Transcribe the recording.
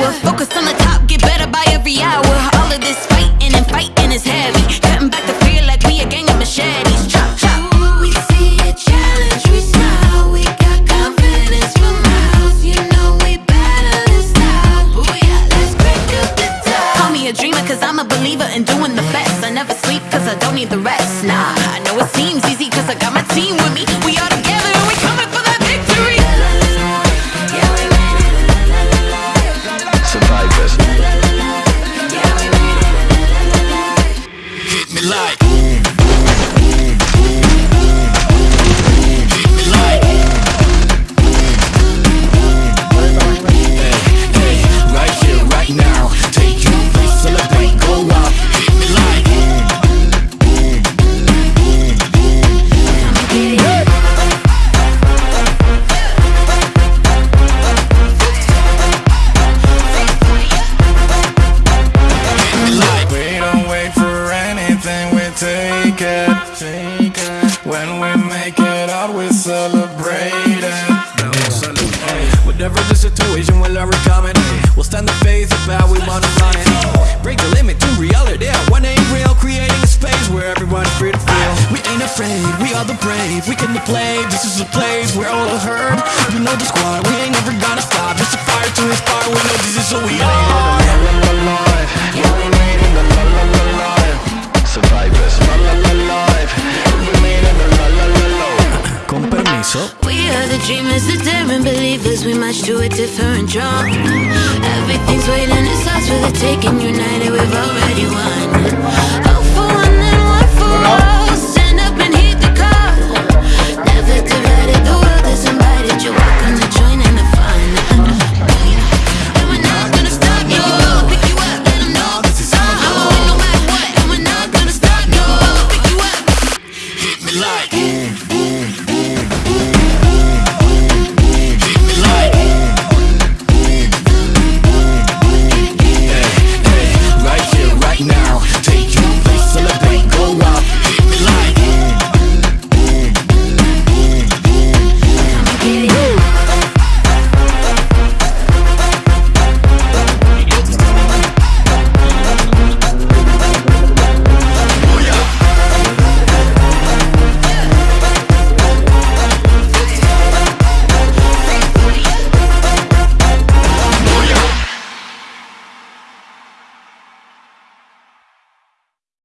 hour. Focus on the top, get better by every hour. All of this fighting and fighting is heavy. Cutting back the fear like we a gang of machetes. Chop, chop. We see a challenge, we smile. We got confidence for miles. You know we better than style Booyah, let's crack up the top. Call me a dreamer cause I'm a believer in doing the best. I never sleep cause I don't need the rest, nah I know it seems easy cause I got my team with me. Like We'll the face of how we wanna run it. Break the limit to reality. One ain't real, creating a space where everyone's free to feel. We ain't afraid, we are the brave. We can play, this is a place where all are heard. You know the squad, we ain't never gonna stop. Just a fire to inspire, we know this is who we are. Survivors, la la la live. We made it, la la la la. Con permiso. We are the dreamers, the daring believers. We march to a different drum. United, we've already won.